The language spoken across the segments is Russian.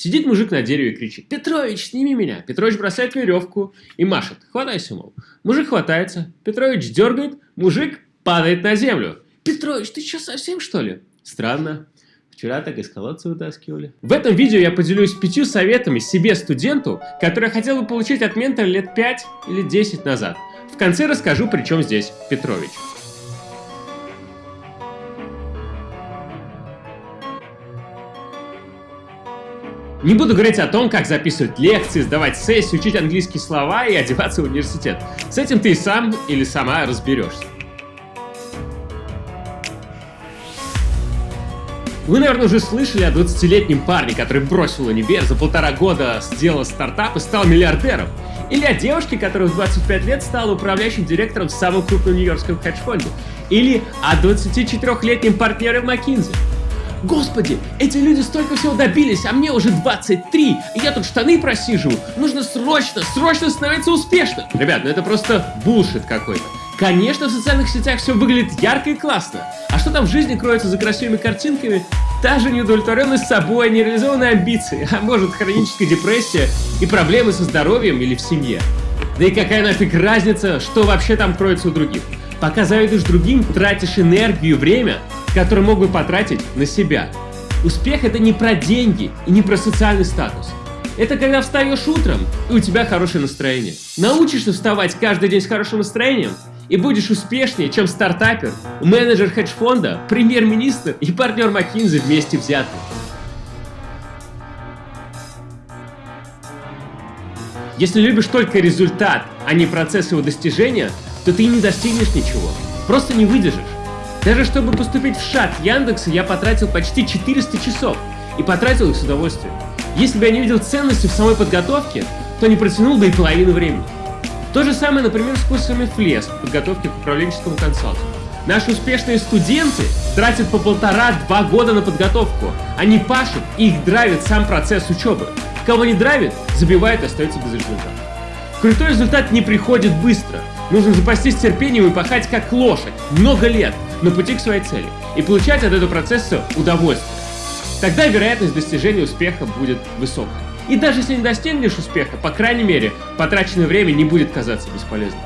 Сидит мужик на дереве и кричит «Петрович, сними меня!» Петрович бросает веревку и машет «Хватайся, мол». Мужик хватается, Петрович дергает, мужик падает на землю. «Петрович, ты что, совсем что ли?» Странно. Вчера так из колодца вытаскивали. В этом видео я поделюсь пятью советами себе, студенту, который хотел бы получить от ментора лет 5 или 10 назад. В конце расскажу, при чем здесь Петрович. Не буду говорить о том, как записывать лекции, сдавать сессии, учить английские слова и одеваться в университет. С этим ты и сам или сама разберешься. Вы, наверное, уже слышали о 20-летнем парне, который бросил универ, за полтора года сделал стартап и стал миллиардером. Или о девушке, которая в 25 лет стала управляющим директором в самом крупном нью-йоркском хедж-фонде. Или о 24-летнем партнере в McKinsey. Господи, эти люди столько всего добились, а мне уже 23, и я тут штаны просиживаю. Нужно срочно, срочно становиться успешным. Ребят, ну это просто булшит какой-то. Конечно, в социальных сетях все выглядит ярко и классно. А что там в жизни кроется за красивыми картинками? Та же неудовлетворенность собой, нереализованные амбиции, а может хроническая депрессия и проблемы со здоровьем или в семье. Да и какая нафиг разница, что вообще там кроется у других. Пока завидуешь другим, тратишь энергию и время, которые мог бы потратить на себя. Успех это не про деньги и не про социальный статус. Это когда встаешь утром, и у тебя хорошее настроение. Научишься вставать каждый день с хорошим настроением, и будешь успешнее, чем стартапер, менеджер хедж-фонда, премьер-министр и партнер McKinsey вместе взятые. Если любишь только результат, а не процесс его достижения, то ты не достигнешь ничего. Просто не выдержишь. Даже чтобы поступить в шаг Яндекса, я потратил почти 400 часов. И потратил их с удовольствием. Если бы я не видел ценности в самой подготовке, то не протянул бы и половину времени. То же самое, например, с курсами ФЛЕС, подготовки к управленческому консалтингу. Наши успешные студенты тратят по полтора-два года на подготовку. Они пашут, и их драйвит сам процесс учебы. Кого не драйвит, забивает и остается без результата. Крутой результат не приходит быстро. Нужно запастись терпением и пахать как лошадь много лет на пути к своей цели и получать от этого процесса удовольствие. Тогда вероятность достижения успеха будет высокой. И даже если не достигнешь успеха, по крайней мере, потраченное время не будет казаться бесполезным.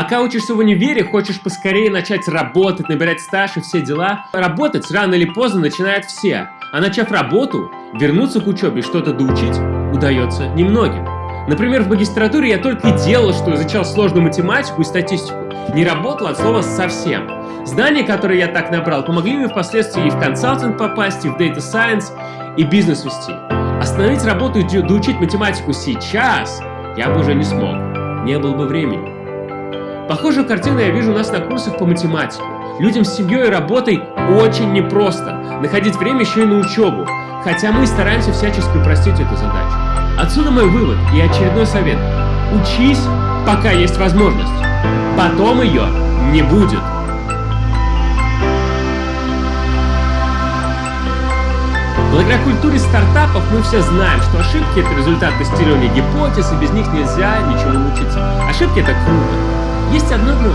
Пока учишься в универе, хочешь поскорее начать работать, набирать стаж и все дела. Работать рано или поздно начинают все. А начав работу, вернуться к учебе и что-то доучить удается немногим. Например, в магистратуре я только и делал, что изучал сложную математику и статистику. Не работал от слова совсем. Знания, которые я так набрал, помогли мне впоследствии и в консалтинг попасть, и в Data Science, и бизнес вести. Остановить работу и доучить математику сейчас я бы уже не смог. Не было бы времени. Похожую картину я вижу у нас на курсах по математике. Людям с семьей и работой очень непросто находить время еще и на учебу, хотя мы стараемся всячески упростить эту задачу. Отсюда мой вывод и очередной совет. Учись, пока есть возможность. Потом ее не будет. Благодаря культуре стартапов мы все знаем, что ошибки — это результат тестирования гипотез, и без них нельзя ничего научиться. Ошибки — это круто. Есть одно но.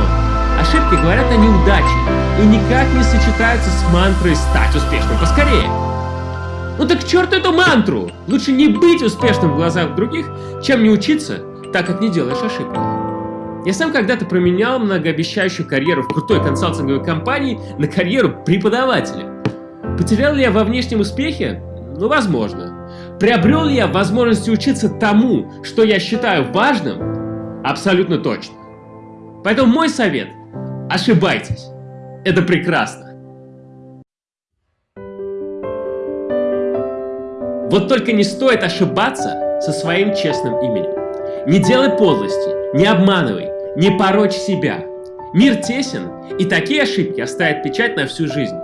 Ошибки говорят о неудаче и никак не сочетаются с мантрой «стать успешным поскорее». Ну так черт эту мантру! Лучше не быть успешным в глазах других, чем не учиться, так как не делаешь ошибок. Я сам когда-то променял многообещающую карьеру в крутой консалтинговой компании на карьеру преподавателя. Потерял ли я во внешнем успехе? Ну, возможно. Приобрел ли я возможность учиться тому, что я считаю важным? Абсолютно точно. Поэтому мой совет – ошибайтесь. Это прекрасно. Вот только не стоит ошибаться со своим честным именем. Не делай подлости, не обманывай, не порочь себя. Мир тесен, и такие ошибки оставят печать на всю жизнь.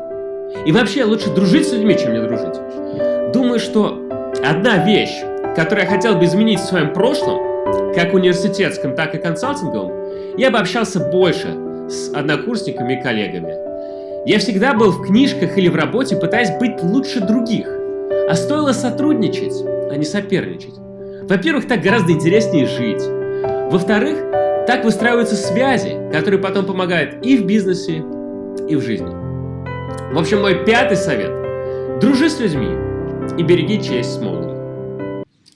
И вообще, лучше дружить с людьми, чем не дружить. Думаю, что одна вещь, которую я хотел бы изменить в своем прошлом, как университетском, так и консалтинговом, я бы общался больше с однокурсниками и коллегами. Я всегда был в книжках или в работе, пытаясь быть лучше других. А стоило сотрудничать, а не соперничать. Во-первых, так гораздо интереснее жить. Во-вторых, так выстраиваются связи, которые потом помогают и в бизнесе, и в жизни. В общем, мой пятый совет. Дружи с людьми и береги честь Смолни.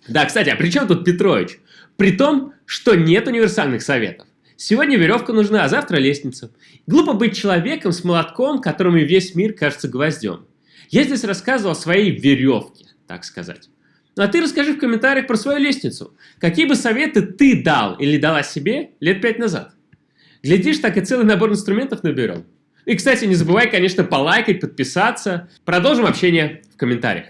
Да, кстати, а при чем тут Петрович? При том, что нет универсальных советов. Сегодня веревка нужна, а завтра лестница. Глупо быть человеком с молотком, которому весь мир кажется гвоздем. Я здесь рассказывал о своей веревке, так сказать. Ну а ты расскажи в комментариях про свою лестницу. Какие бы советы ты дал или дала себе лет пять назад? Глядишь, так и целый набор инструментов наберем. И, кстати, не забывай, конечно, полайкать, подписаться. Продолжим общение в комментариях.